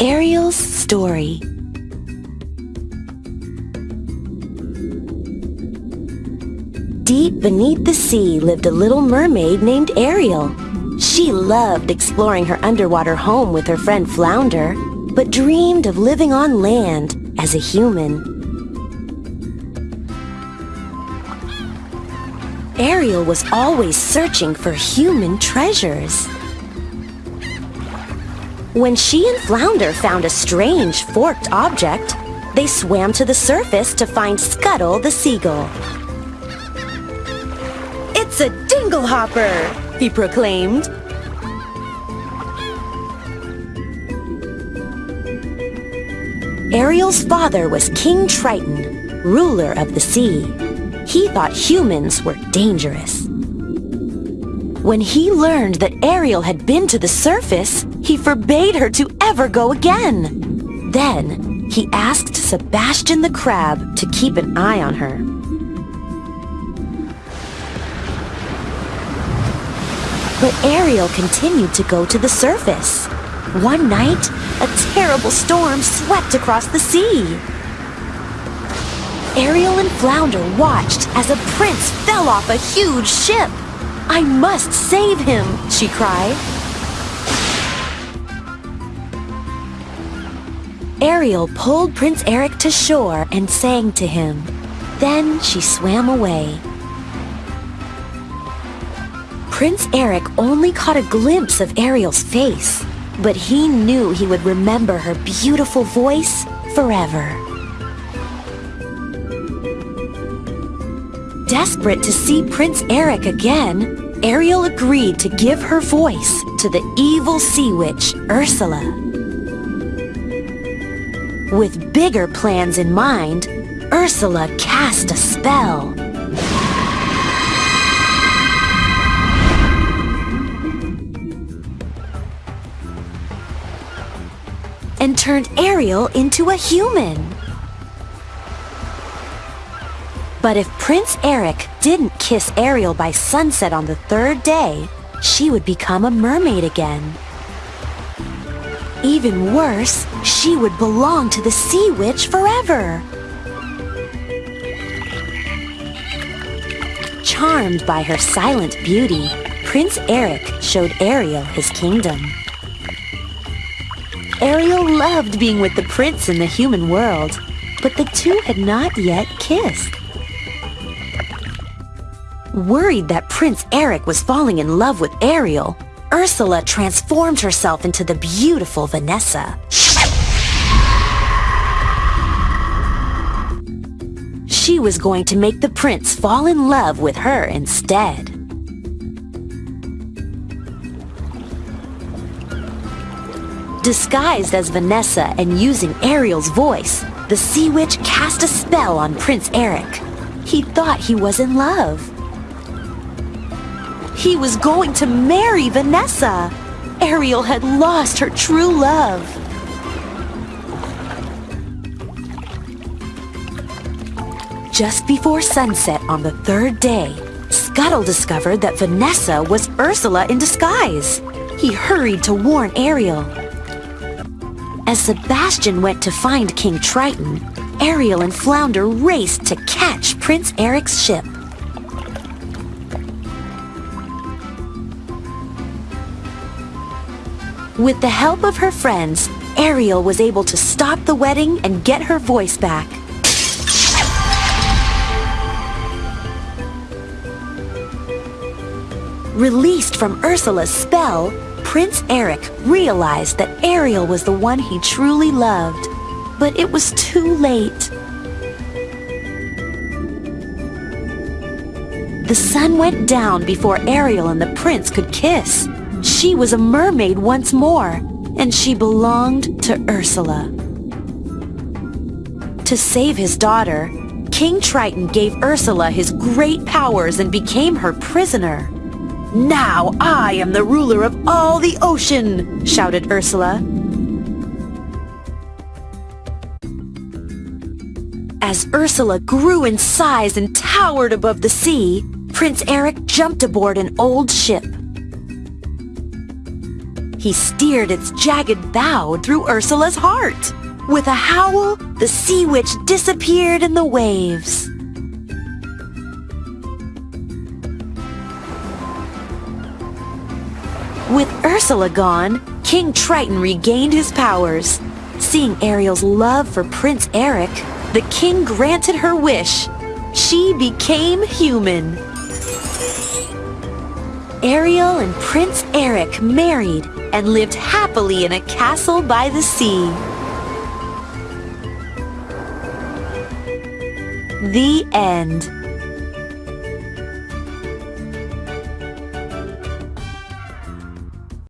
Ariel's Story Deep beneath the sea lived a little mermaid named Ariel. She loved exploring her underwater home with her friend Flounder, but dreamed of living on land as a human. Ariel was always searching for human treasures. When she and Flounder found a strange forked object, they swam to the surface to find Scuttle the seagull. It's a dinglehopper, he proclaimed. Ariel's father was King Triton, ruler of the sea. He thought humans were dangerous. When he learned that Ariel had been to the surface, he forbade her to ever go again. Then, he asked Sebastian the crab to keep an eye on her. But Ariel continued to go to the surface. One night, a terrible storm swept across the sea. Ariel and Flounder watched as a prince fell off a huge ship. I must save him, she cried. Ariel pulled Prince Eric to shore and sang to him. Then she swam away. Prince Eric only caught a glimpse of Ariel's face, but he knew he would remember her beautiful voice forever. Desperate to see Prince Eric again, Ariel agreed to give her voice to the evil sea witch, Ursula. With bigger plans in mind, Ursula cast a spell. and turned Ariel into a human. But if Prince Eric didn't kiss Ariel by sunset on the third day, she would become a mermaid again. Even worse, she would belong to the Sea Witch forever. Charmed by her silent beauty, Prince Eric showed Ariel his kingdom. Ariel loved being with the prince in the human world, but the two had not yet kissed. Worried that Prince Eric was falling in love with Ariel, Ursula transformed herself into the beautiful Vanessa. She was going to make the prince fall in love with her instead. Disguised as Vanessa and using Ariel's voice, the Sea Witch cast a spell on Prince Eric. He thought he was in love. He was going to marry Vanessa. Ariel had lost her true love. Just before sunset on the third day, Scuttle discovered that Vanessa was Ursula in disguise. He hurried to warn Ariel. As Sebastian went to find King Triton, Ariel and Flounder raced to catch Prince Eric's ship. With the help of her friends, Ariel was able to stop the wedding and get her voice back. Released from Ursula's spell, Prince Eric realized that Ariel was the one he truly loved, but it was too late. The sun went down before Ariel and the prince could kiss. She was a mermaid once more, and she belonged to Ursula. To save his daughter, King Triton gave Ursula his great powers and became her prisoner. Now I am the ruler of all the ocean, shouted Ursula. As Ursula grew in size and towered above the sea, Prince Eric jumped aboard an old ship. He steered its jagged bow through Ursula's heart. With a howl, the sea witch disappeared in the waves. With Ursula gone, King Triton regained his powers. Seeing Ariel's love for Prince Eric, the king granted her wish. She became human. Ariel and Prince Eric married and lived happily in a castle by the sea. The end.